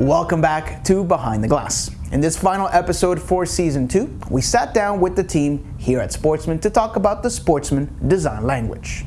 Welcome back to Behind the Glass. In this final episode for season two, we sat down with the team here at Sportsman to talk about the Sportsman design language.